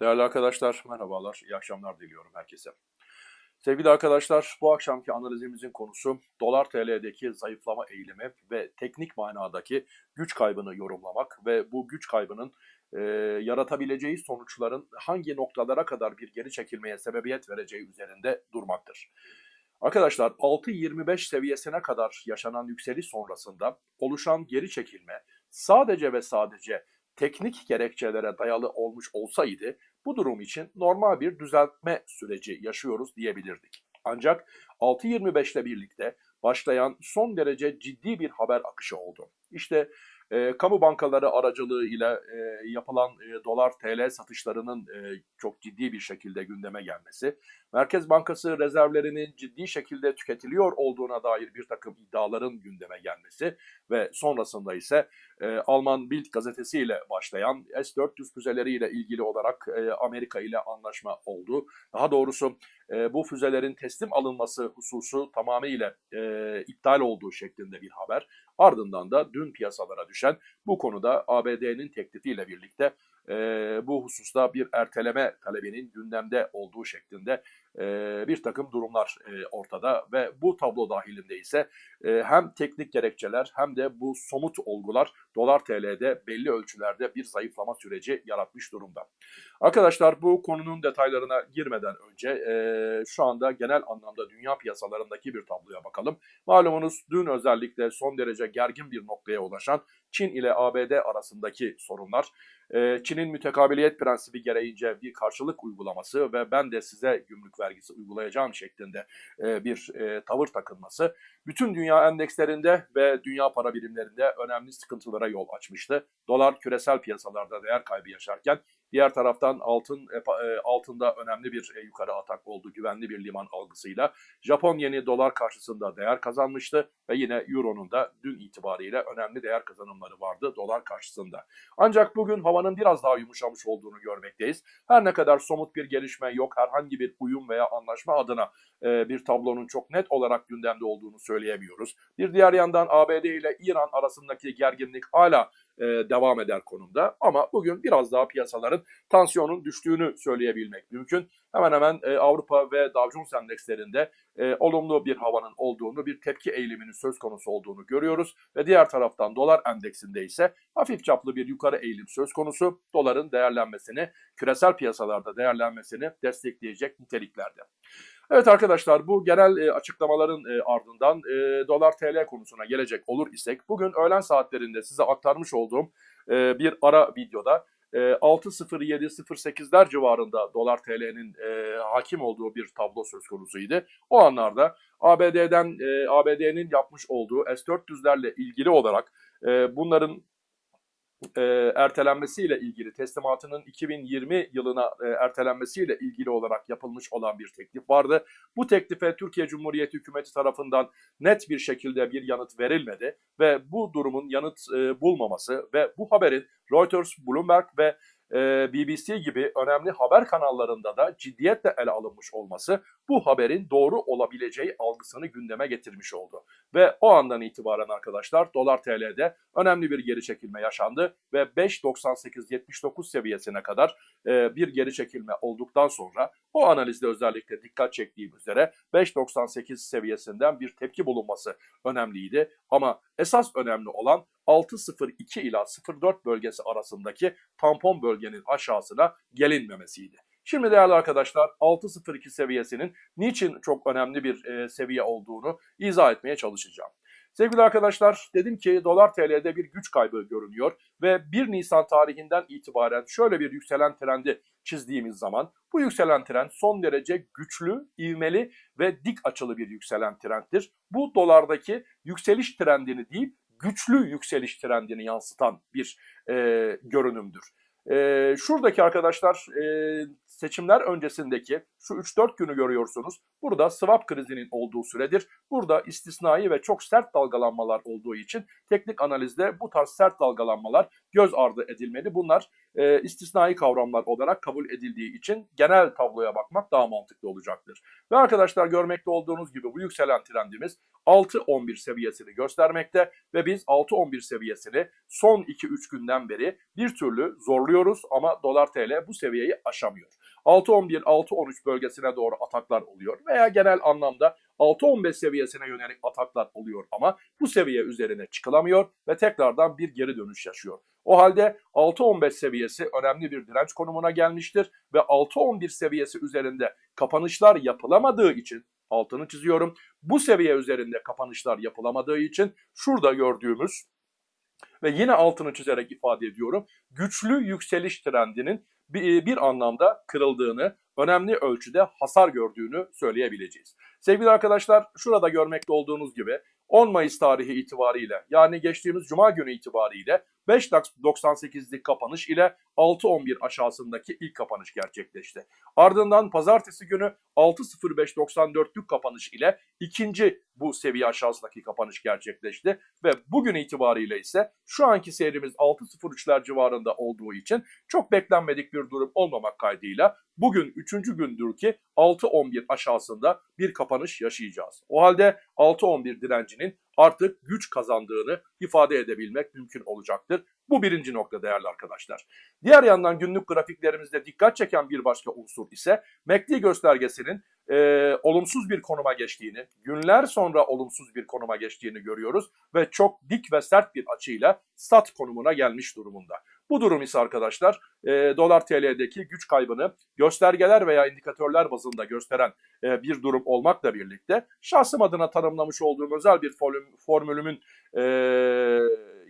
Değerli arkadaşlar, merhabalar, iyi akşamlar diliyorum herkese. Sevgili arkadaşlar, bu akşamki analizimizin konusu dolar TL'deki zayıflama eğilimi ve teknik manadaki güç kaybını yorumlamak ve bu güç kaybının e, yaratabileceği sonuçların hangi noktalara kadar bir geri çekilmeye sebebiyet vereceği üzerinde durmaktır. Arkadaşlar 6.25 seviyesine kadar yaşanan yükseliş sonrasında oluşan geri çekilme sadece ve sadece teknik gerekçelere dayalı olmuş olsaydı bu durum için normal bir düzeltme süreci yaşıyoruz diyebilirdik. Ancak 6.25 ile birlikte başlayan son derece ciddi bir haber akışı oldu. İşte e, kamu bankaları aracılığıyla e, yapılan e, dolar TL satışlarının e, çok ciddi bir şekilde gündeme gelmesi, Merkez Bankası rezervlerinin ciddi şekilde tüketiliyor olduğuna dair bir takım iddiaların gündeme gelmesi ve sonrasında ise e, Alman Bild gazetesiyle başlayan S-400 füzeleriyle ilgili olarak e, Amerika ile anlaşma oldu. Daha doğrusu e, bu füzelerin teslim alınması hususu tamamıyla e, iptal olduğu şeklinde bir haber. Ardından da dün piyasalara düşen bu konuda ABD'nin teklifiyle birlikte e, bu hususta bir erteleme talebinin gündemde olduğu şeklinde e, bir takım durumlar e, ortada ve bu tablo dahilinde ise e, hem teknik gerekçeler hem de bu somut olgular dolar TL'de belli ölçülerde bir zayıflama süreci yaratmış durumda. Arkadaşlar bu konunun detaylarına girmeden önce e, şu anda genel anlamda dünya piyasalarındaki bir tabloya bakalım. Malumunuz dün özellikle son derece gergin bir noktaya ulaşan Çin ile ABD arasındaki sorunlar, e, Çin'in mütekabiliyet prensibi gereğince bir karşılık uygulaması ve ben de size gümrük vergisi uygulayacağım şeklinde e, bir e, tavır takılması, bütün dünya endekslerinde ve dünya para birimlerinde önemli sıkıntılara yol açmıştı. Dolar küresel piyasalarda değer kaybı yaşarken Diğer taraftan altın e, e, altında önemli bir e, yukarı atak oldu güvenli bir liman algısıyla. Japon yeni dolar karşısında değer kazanmıştı ve yine euronun da dün itibariyle önemli değer kazanımları vardı dolar karşısında. Ancak bugün havanın biraz daha yumuşamış olduğunu görmekteyiz. Her ne kadar somut bir gelişme yok, herhangi bir uyum veya anlaşma adına bir tablonun çok net olarak gündemde olduğunu söyleyemiyoruz. Bir diğer yandan ABD ile İran arasındaki gerginlik hala e, devam eder konumda. Ama bugün biraz daha piyasaların tansiyonun düştüğünü söyleyebilmek mümkün. Hemen hemen e, Avrupa ve Dow Jones endekslerinde e, olumlu bir havanın olduğunu, bir tepki eğiliminin söz konusu olduğunu görüyoruz. Ve diğer taraftan dolar endeksinde ise hafif çaplı bir yukarı eğilim söz konusu. Doların değerlenmesini, küresel piyasalarda değerlenmesini destekleyecek niteliklerde. Evet arkadaşlar bu genel e, açıklamaların e, ardından e, dolar TL konusuna gelecek olur isek bugün öğlen saatlerinde size aktarmış olduğum e, bir ara videoda e, 6.07-08'ler civarında dolar TL'nin e, hakim olduğu bir tablo söz konusuydu. O anlarda ABD'den e, ABD'nin yapmış olduğu S-400'lerle ilgili olarak e, bunların e, ertelenmesiyle ilgili teslimatının 2020 yılına e, ertelenmesiyle ilgili olarak yapılmış olan bir teklif vardı. Bu teklife Türkiye Cumhuriyeti hükümeti tarafından net bir şekilde bir yanıt verilmedi ve bu durumun yanıt e, bulmaması ve bu haberin Reuters, Bloomberg ve e, BBC gibi önemli haber kanallarında da ciddiyetle ele alınmış olması bu haberin doğru olabileceği algısını gündeme getirmiş oldu. Ve o andan itibaren arkadaşlar dolar TL'de önemli bir geri çekilme yaşandı ve 5.98-79 seviyesine kadar e, bir geri çekilme olduktan sonra o analizde özellikle dikkat çektiğim üzere 5.98 seviyesinden bir tepki bulunması önemliydi. Ama esas önemli olan 6.02 ila 0.4 bölgesi arasındaki tampon bölgenin aşağısına gelinmemesiydi. Şimdi değerli arkadaşlar 6.02 seviyesinin niçin çok önemli bir e, seviye olduğunu izah etmeye çalışacağım. Sevgili arkadaşlar dedim ki dolar TL'de bir güç kaybı görünüyor ve 1 Nisan tarihinden itibaren şöyle bir yükselen trendi çizdiğimiz zaman bu yükselen trend son derece güçlü, ivmeli ve dik açılı bir yükselen trendtir. Bu dolardaki yükseliş trendini değil güçlü yükseliş trendini yansıtan bir e, görünümdür. E, şuradaki arkadaşlar e, seçimler öncesindeki şu 3-4 günü görüyorsunuz. Burada swap krizinin olduğu süredir. Burada istisnai ve çok sert dalgalanmalar olduğu için teknik analizde bu tarz sert dalgalanmalar göz ardı edilmeli. Bunlar e, istisnai kavramlar olarak kabul edildiği için genel tabloya bakmak daha mantıklı olacaktır. Ve arkadaşlar görmekte olduğunuz gibi bu yükselen trendimiz 6-11 seviyesini göstermekte ve biz 6-11 seviyesini son 2-3 günden beri bir türlü zorluyoruz ama dolar TL bu seviyeyi aşamıyor. 6-11, 6-13 bölgesine doğru ataklar oluyor veya genel anlamda 6-15 seviyesine yönelik ataklar oluyor ama bu seviye üzerine çıkılamıyor ve tekrardan bir geri dönüş yaşıyor. O halde 6-15 seviyesi önemli bir direnç konumuna gelmiştir ve 6-11 seviyesi üzerinde kapanışlar yapılamadığı için altını çiziyorum. Bu seviye üzerinde kapanışlar yapılamadığı için şurada gördüğümüz ve yine altını çizerek ifade ediyorum. Güçlü yükseliş trendinin bir, bir anlamda kırıldığını, önemli ölçüde hasar gördüğünü söyleyebileceğiz. Sevgili arkadaşlar şurada görmekte olduğunuz gibi 10 Mayıs tarihi itibariyle yani geçtiğimiz Cuma günü itibariyle 5.98'lik kapanış ile 6.11 aşağısındaki ilk kapanış gerçekleşti. Ardından pazartesi günü 6.05.94'lük kapanış ile ikinci bu seviye aşağısındaki kapanış gerçekleşti. Ve bugün itibariyle ise şu anki seyrimiz 6.03'ler civarında olduğu için çok beklenmedik bir durum olmamak kaydıyla bugün üçüncü gündür ki 6.11 aşağısında bir kapanış yaşayacağız. O halde 6.11 direncinin artık güç kazandığını ifade edebilmek mümkün olacaktır. Bu birinci nokta değerli arkadaşlar. Diğer yandan günlük grafiklerimizde dikkat çeken bir başka unsur ise MACD göstergesinin e, olumsuz bir konuma geçtiğini, günler sonra olumsuz bir konuma geçtiğini görüyoruz ve çok dik ve sert bir açıyla sat konumuna gelmiş durumunda. Bu durum ise arkadaşlar e, dolar TL'deki güç kaybını göstergeler veya indikatörler bazında gösteren e, bir durum olmakla birlikte şahsım adına tanımlamış olduğum özel bir formülümün e,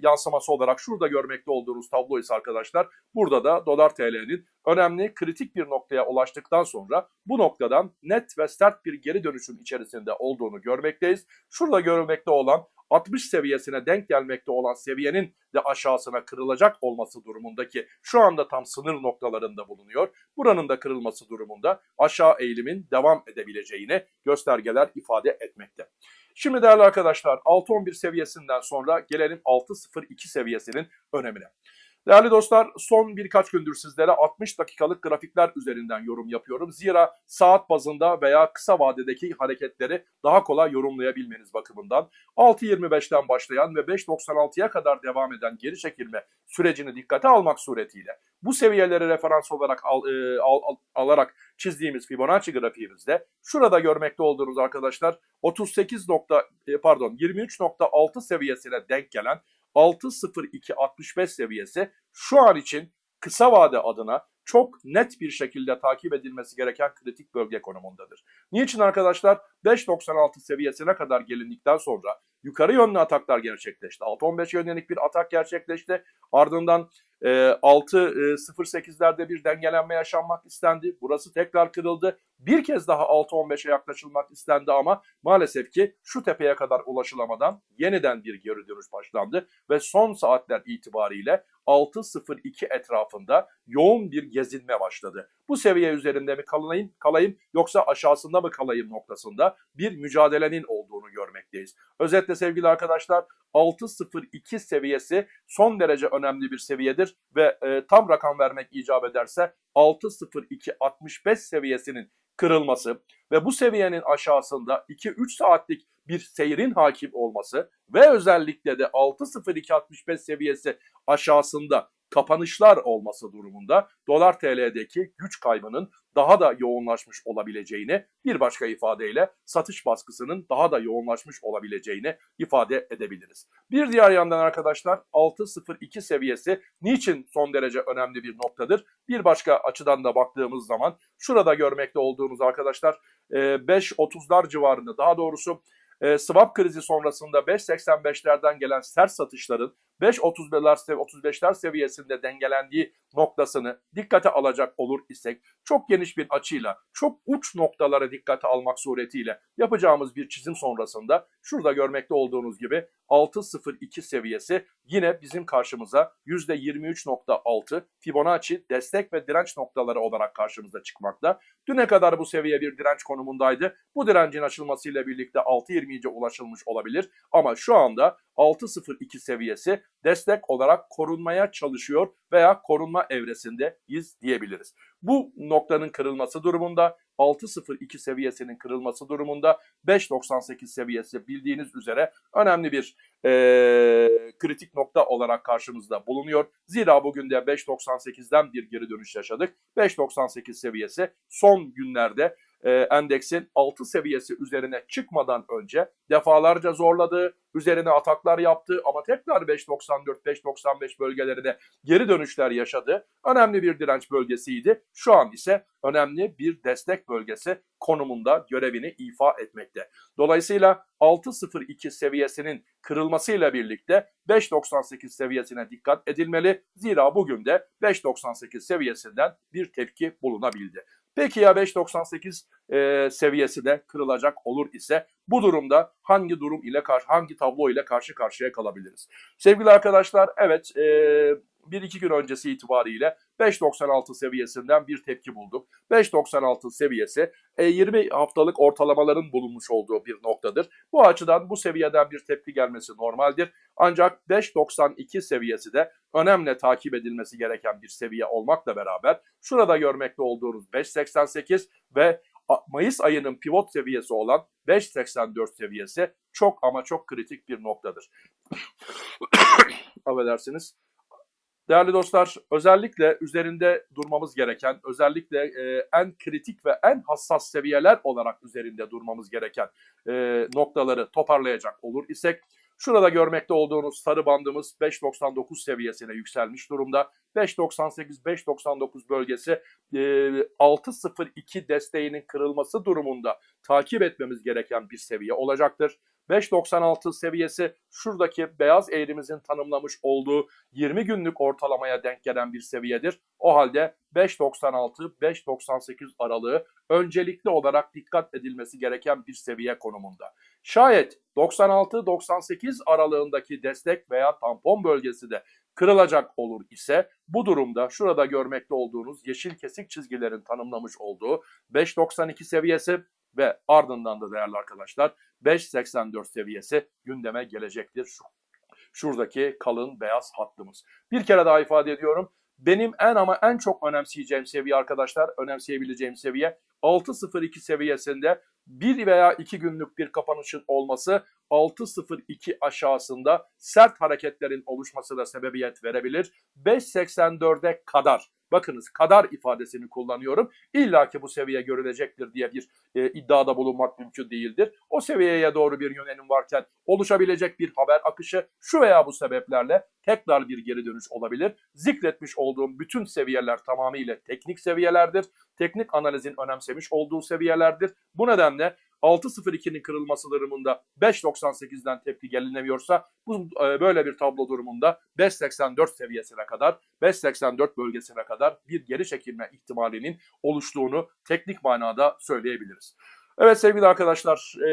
yansıması olarak şurada görmekte olduğunuz tablo ise arkadaşlar burada da dolar TL'nin önemli kritik bir noktaya ulaştıktan sonra bu noktadan net ve sert bir geri dönüşün içerisinde olduğunu görmekteyiz. Şurada görülmekte olan 60 seviyesine denk gelmekte olan seviyenin de aşağısına kırılacak olması durumundaki şu anda tam sınır noktalarında bulunuyor. Buranın da kırılması durumunda aşağı eğilimin devam edebileceğini göstergeler ifade etmekte. Şimdi değerli arkadaşlar 6.11 seviyesinden sonra gelelim 6.02 seviyesinin önemine. Değerli dostlar son birkaç gündür sizlere 60 dakikalık grafikler üzerinden yorum yapıyorum. Zira saat bazında veya kısa vadedeki hareketleri daha kolay yorumlayabilmeniz bakımından 6.25'ten başlayan ve 5.96'ya kadar devam eden geri çekilme sürecini dikkate almak suretiyle bu seviyeleri referans olarak al, e, al, al, alarak çizdiğimiz Fibonacci grafiğimizde şurada görmekte olduğunuz arkadaşlar 38 nokta, e, pardon 23.6 seviyesine denk gelen 6.02.65 seviyesi şu an için kısa vade adına çok net bir şekilde takip edilmesi gereken kritik bölge konumundadır. Niçin arkadaşlar? 5.96 seviyesine kadar gelindikten sonra yukarı yönlü ataklar gerçekleşti. 6.15 yönelik bir atak gerçekleşti. Ardından e, 6.08'lerde e, bir dengelenme yaşanmak istendi. Burası tekrar kırıldı. Bir kez daha 6.15'e yaklaşılmak istendi ama maalesef ki şu tepeye kadar ulaşılamadan yeniden bir geri dönüş başlandı ve son saatler itibariyle 6.02 etrafında yoğun bir gezinme başladı. Bu seviye üzerinde mi kalayım, kalayım yoksa aşağısında mı kalayım noktasında bir mücadelenin olduğunu görmekteyiz. Özetle sevgili arkadaşlar 6.02 seviyesi son derece önemli bir seviyedir ve e, tam rakam vermek icap ederse 6.02.65 seviyesinin kırılması ve bu seviyenin aşağısında 2-3 saatlik bir seyrin hakim olması ve özellikle de 6.0265 seviyesi aşağısında kapanışlar olması durumunda dolar TL'deki güç kaybının daha da yoğunlaşmış olabileceğini bir başka ifadeyle satış baskısının daha da yoğunlaşmış olabileceğini ifade edebiliriz. Bir diğer yandan arkadaşlar 6.02 seviyesi niçin son derece önemli bir noktadır? Bir başka açıdan da baktığımız zaman şurada görmekte olduğunuz arkadaşlar 5.30'lar civarında daha doğrusu e, swap krizi sonrasında 5.85'lerden gelen sert satışların 5.35'ler 35'ler seviyesinde dengelendiği noktasını dikkate alacak olur isek çok geniş bir açıyla çok uç noktalara dikkate almak suretiyle yapacağımız bir çizim sonrasında şurada görmekte olduğunuz gibi 6.02 seviyesi yine bizim karşımıza %23.6 Fibonacci destek ve direnç noktaları olarak karşımıza çıkmakta. Düne kadar bu seviye bir direnç konumundaydı. Bu direncin açılmasıyla birlikte 6.20'ye ulaşılmış olabilir ama şu anda 6.02 seviyesi destek olarak korunmaya çalışıyor veya korunma evresindeyiz diyebiliriz. Bu noktanın kırılması durumunda 6.02 seviyesinin kırılması durumunda 5.98 seviyesi bildiğiniz üzere önemli bir e, kritik nokta olarak karşımızda bulunuyor. Zira bugün de 5.98'den bir geri dönüş yaşadık. 5.98 seviyesi son günlerde e, endeksin 6 seviyesi üzerine çıkmadan önce defalarca zorladığı, üzerine ataklar yaptı ama tekrar 5.94-5.95 bölgelerine geri dönüşler yaşadı. Önemli bir direnç bölgesiydi. Şu an ise önemli bir destek bölgesi konumunda görevini ifa etmekte. Dolayısıyla 6.02 seviyesinin kırılmasıyla birlikte 5.98 seviyesine dikkat edilmeli. Zira bugün de 5.98 seviyesinden bir tepki bulunabildi. Peki ya 5.98 e, seviyesi de kırılacak olur ise bu durumda hangi durum ile karşı hangi tablo ile karşı karşıya kalabiliriz? Sevgili arkadaşlar evet e, bir iki gün öncesi itibariyle 5.96 seviyesinden bir tepki bulduk. 5.96 seviyesi 20 e, haftalık ortalamaların bulunmuş olduğu bir noktadır. Bu açıdan bu seviyeden bir tepki gelmesi normaldir. Ancak 5.92 seviyesi de önemli takip edilmesi gereken bir seviye olmakla beraber şurada görmekte olduğunuz 5.88 ve Mayıs ayının pivot seviyesi olan 5.84 seviyesi çok ama çok kritik bir noktadır. Affedersiniz. Değerli dostlar, özellikle üzerinde durmamız gereken, özellikle e, en kritik ve en hassas seviyeler olarak üzerinde durmamız gereken e, noktaları toparlayacak olur isek, şurada görmekte olduğunuz sarı bandımız 5.99 seviyesine yükselmiş durumda. 5.98-5.99 bölgesi e, 6.02 desteğinin kırılması durumunda takip etmemiz gereken bir seviye olacaktır. 5.96 seviyesi şuradaki beyaz eğrimizin tanımlamış olduğu 20 günlük ortalamaya denk gelen bir seviyedir. O halde 5.96-5.98 aralığı öncelikli olarak dikkat edilmesi gereken bir seviye konumunda. Şayet 96-98 aralığındaki destek veya tampon bölgesi de kırılacak olur ise bu durumda şurada görmekte olduğunuz yeşil kesik çizgilerin tanımlamış olduğu 5.92 seviyesi ve ardından da değerli arkadaşlar 5.84 seviyesi gündeme gelecektir. Şu, şuradaki kalın beyaz hattımız. Bir kere daha ifade ediyorum. Benim en ama en çok önemseyeceğim seviye arkadaşlar, önemseyebileceğim seviye 6.02 seviyesinde bir veya iki günlük bir kapanışın olması 6.02 aşağısında sert hareketlerin oluşmasına sebebiyet verebilir. 5.84'e kadar bakınız kadar ifadesini kullanıyorum. İlla ki bu seviye görülecektir diye bir e, iddiada bulunmak mümkün değildir. O seviyeye doğru bir yönelim varken oluşabilecek bir haber akışı şu veya bu sebeplerle tekrar bir geri dönüş olabilir. Zikretmiş olduğum bütün seviyeler tamamıyla teknik seviyelerdir. Teknik analizin önemsemiş olduğu seviyelerdir. Bu nedenle 6.02'nin kırılması durumunda 5.98'den tepki gelinemiyorsa bu e, böyle bir tablo durumunda 5.84 seviyesine kadar 5.84 bölgesine kadar bir geri çekilme ihtimalinin oluştuğunu teknik manada söyleyebiliriz. Evet sevgili arkadaşlar e,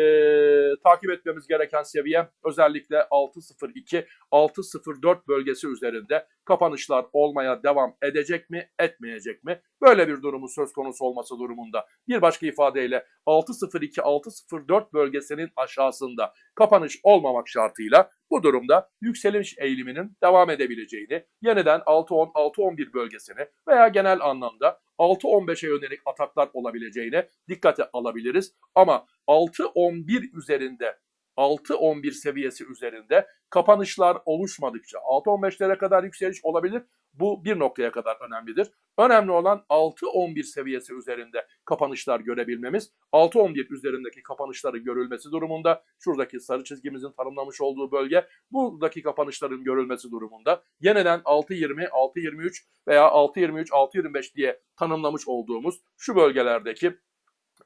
takip etmemiz gereken seviye özellikle 6.02 6.04 bölgesi üzerinde kapanışlar olmaya devam edecek mi etmeyecek mi? Böyle bir durumun söz konusu olması durumunda bir başka ifadeyle 6.02 6.04 bölgesinin aşağısında kapanış olmamak şartıyla bu durumda yükseliş eğiliminin devam edebileceğini, yeniden 6.10 6.11 bölgesini veya genel anlamda 6-15'e yönelik ataklar olabileceğine dikkate alabiliriz. Ama 6-11 üzerinde 6-11 seviyesi üzerinde kapanışlar oluşmadıkça 6-15'lere kadar yükseliş olabilir. Bu bir noktaya kadar önemlidir. Önemli olan 6-11 seviyesi üzerinde kapanışlar görebilmemiz. 6-11 üzerindeki kapanışları görülmesi durumunda şuradaki sarı çizgimizin tanımlamış olduğu bölge buradaki kapanışların görülmesi durumunda yeniden 6-20, 6-23 veya 6-23, 6-25 diye tanımlamış olduğumuz şu bölgelerdeki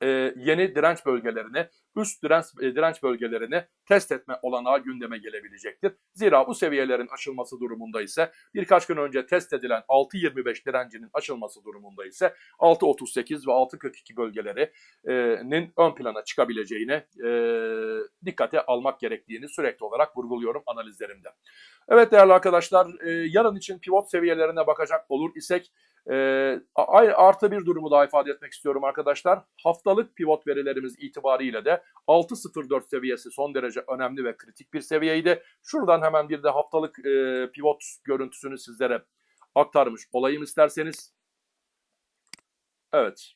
e, yeni direnç bölgelerini, üst direnç, e, direnç bölgelerini test etme olanağı gündeme gelebilecektir. Zira bu seviyelerin aşılması durumunda ise birkaç gün önce test edilen 6.25 direncinin aşılması durumunda ise 6.38 ve 6.42 bölgelerinin ön plana çıkabileceğini e, dikkate almak gerektiğini sürekli olarak vurguluyorum analizlerimde. Evet değerli arkadaşlar e, yarın için pivot seviyelerine bakacak olur isek A- artı bir durumu daha ifade etmek istiyorum arkadaşlar. Haftalık pivot verilerimiz itibariyle de 6.04 seviyesi son derece önemli ve kritik bir seviyeydi. Şuradan hemen bir de haftalık e, pivot görüntüsünü sizlere aktarmış olayım isterseniz. Evet.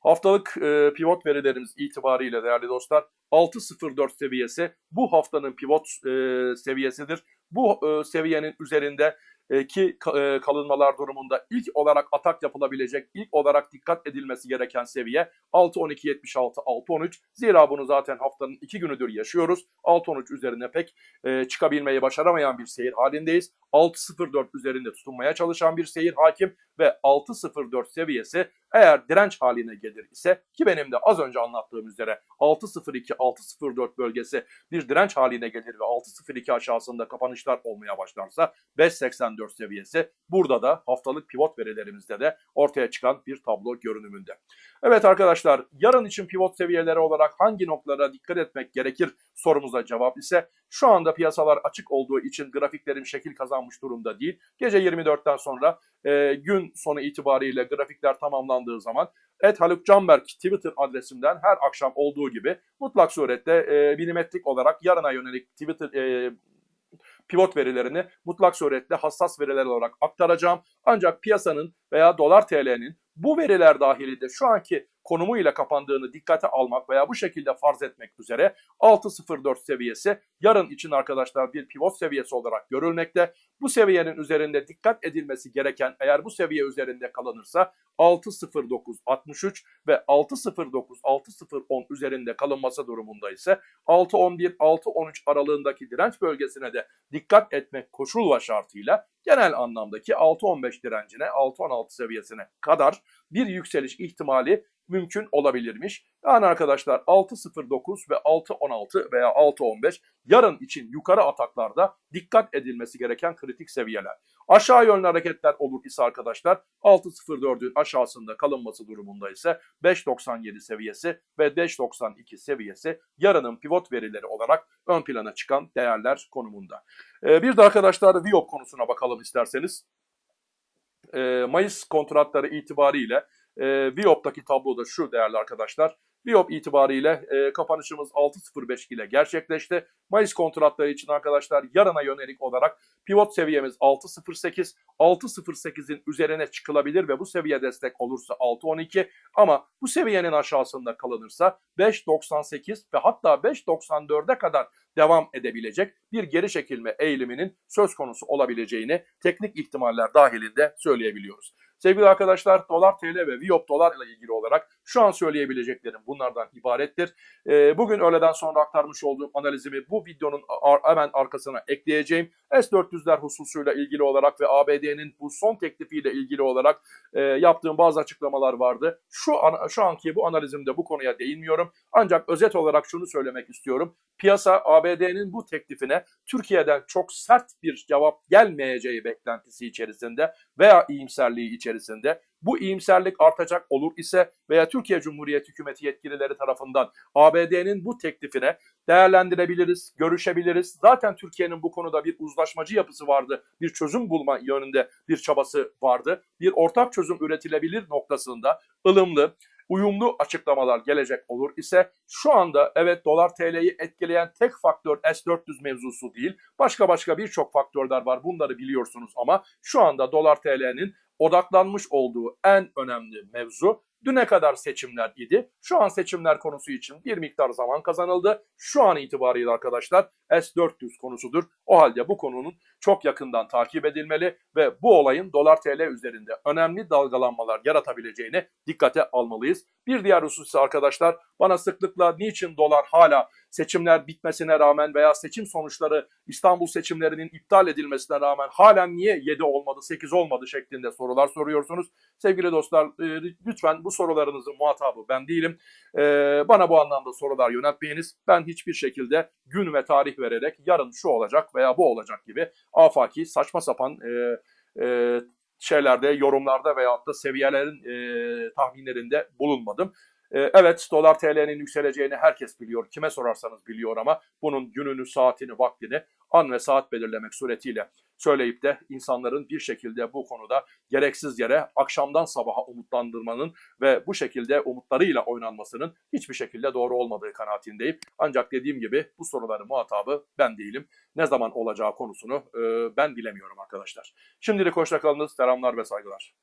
Haftalık e, pivot verilerimiz itibariyle değerli dostlar 6.04 seviyesi bu haftanın pivot e, seviyesidir. Bu e, seviyenin üzerinde e, ki e, kalınmalar durumunda ilk olarak atak yapılabilecek, ilk olarak dikkat edilmesi gereken seviye 6.12.76, 6.13. Zira bunu zaten haftanın iki günüdür yaşıyoruz. 6.13 üzerine pek e, çıkabilmeyi başaramayan bir seyir halindeyiz. 6.04 üzerinde tutunmaya çalışan bir seyir hakim ve 6.04 seviyesi eğer direnç haline gelir ise ki benim de az önce anlattığım üzere 6.02 6.04 bölgesi bir direnç haline gelir ve 6.02 aşağısında kapanışlar olmaya başlarsa 5.84 seviyesi burada da haftalık pivot verilerimizde de ortaya çıkan bir tablo görünümünde. Evet arkadaşlar yarın için pivot seviyeleri olarak hangi noktalara dikkat etmek gerekir sorumuza cevap ise şu anda piyasalar açık olduğu için grafiklerim şekil kazanmış durumda değil. Gece 24'ten sonra e, gün sonu itibariyle grafikler tamamlandığı zaman Et Haluk Canberk Twitter adresimden her akşam olduğu gibi mutlak surette e, milimetrik olarak yarına yönelik Twitter e, pivot verilerini mutlak surette hassas veriler olarak aktaracağım. Ancak piyasanın veya dolar TL'nin bu veriler dahilinde şu anki konumuyla kapandığını dikkate almak veya bu şekilde farz etmek üzere 6.04 seviyesi yarın için arkadaşlar bir pivot seviyesi olarak görülmekte. Bu seviyenin üzerinde dikkat edilmesi gereken eğer bu seviye üzerinde kalınırsa 6.09.63 ve 6.09 6.010 üzerinde kalınması durumunda ise 6.11 6.13 aralığındaki direnç bölgesine de dikkat etmek koşul ve şartıyla genel anlamdaki 6.15 direncine 6.16 seviyesine kadar bir yükseliş ihtimali mümkün olabilirmiş. Yani arkadaşlar 6.09 ve 6.16 veya 6.15 yarın için yukarı ataklarda dikkat edilmesi gereken kritik seviyeler. Aşağı yönlü hareketler olur ise arkadaşlar 6.04'ün aşağısında kalınması durumunda ise 5.97 seviyesi ve 5.92 seviyesi yarının pivot verileri olarak ön plana çıkan değerler konumunda. Ee, bir de arkadaşlar Viop konusuna bakalım isterseniz. Ee, Mayıs kontratları itibariyle e, Viop'taki tablo da şu değerli arkadaşlar. Viop itibariyle e, kapanışımız 6.05 ile gerçekleşti. Mayıs kontratları için arkadaşlar yarına yönelik olarak pivot seviyemiz 6.08. 6.08'in üzerine çıkılabilir ve bu seviye destek olursa 6.12 ama bu seviyenin aşağısında kalınırsa 5.98 ve hatta 5.94'e kadar devam edebilecek bir geri çekilme eğiliminin söz konusu olabileceğini teknik ihtimaller dahilinde söyleyebiliyoruz. Sevgili arkadaşlar dolar TL ve Viop dolar ile ilgili olarak şu an söyleyebileceklerim bunlardan ibarettir. Ee, bugün öğleden sonra aktarmış olduğum analizimi bu videonun ar hemen arkasına ekleyeceğim. S-400'ler hususuyla ilgili olarak ve ABD'nin bu son teklifiyle ilgili olarak e, yaptığım bazı açıklamalar vardı. Şu an, şu anki bu analizimde bu konuya değinmiyorum. Ancak özet olarak şunu söylemek istiyorum. Piyasa ABD'nin bu teklifine Türkiye'den çok sert bir cevap gelmeyeceği beklentisi içerisinde veya iyimserliği içerisinde bu iyimserlik artacak olur ise veya Türkiye Cumhuriyeti hükümeti yetkilileri tarafından ABD'nin bu teklifine değerlendirebiliriz, görüşebiliriz. Zaten Türkiye'nin bu konuda bir uzlaşmacı yapısı vardı. Bir çözüm bulma yönünde bir çabası vardı. Bir ortak çözüm üretilebilir noktasında ılımlı, uyumlu açıklamalar gelecek olur ise şu anda evet dolar TL'yi etkileyen tek faktör S-400 mevzusu değil. Başka başka birçok faktörler var bunları biliyorsunuz ama şu anda dolar TL'nin odaklanmış olduğu en önemli mevzu düne kadar seçimler idi. Şu an seçimler konusu için bir miktar zaman kazanıldı. Şu an itibariyle arkadaşlar S-400 konusudur. O halde bu konunun çok yakından takip edilmeli ve bu olayın dolar TL üzerinde önemli dalgalanmalar yaratabileceğini dikkate almalıyız. Bir diğer husus ise arkadaşlar bana sıklıkla niçin dolar hala seçimler bitmesine rağmen veya seçim sonuçları İstanbul seçimlerinin iptal edilmesine rağmen halen niye 7 olmadı 8 olmadı şeklinde sorular soruyorsunuz. Sevgili dostlar lütfen bu sorularınızın muhatabı ben değilim. Bana bu anlamda sorular yöneltmeyiniz. Ben hiçbir şekilde gün ve tarih vererek yarın şu olacak veya bu olacak gibi afaki saçma sapan e, e, şeylerde, yorumlarda veyahut da seviyelerin e, tahminlerinde bulunmadım. E, evet dolar TL'nin yükseleceğini herkes biliyor. Kime sorarsanız biliyor ama bunun gününü, saatini, vaktini an ve saat belirlemek suretiyle söyleyip de insanların bir şekilde bu konuda gereksiz yere akşamdan sabaha umutlandırmanın ve bu şekilde umutlarıyla oynanmasının hiçbir şekilde doğru olmadığı kanaatindeyim. Ancak dediğim gibi bu soruların muhatabı ben değilim. Ne zaman olacağı konusunu e, ben bilemiyorum arkadaşlar. Şimdilik hoşçakalınız. Selamlar ve saygılar.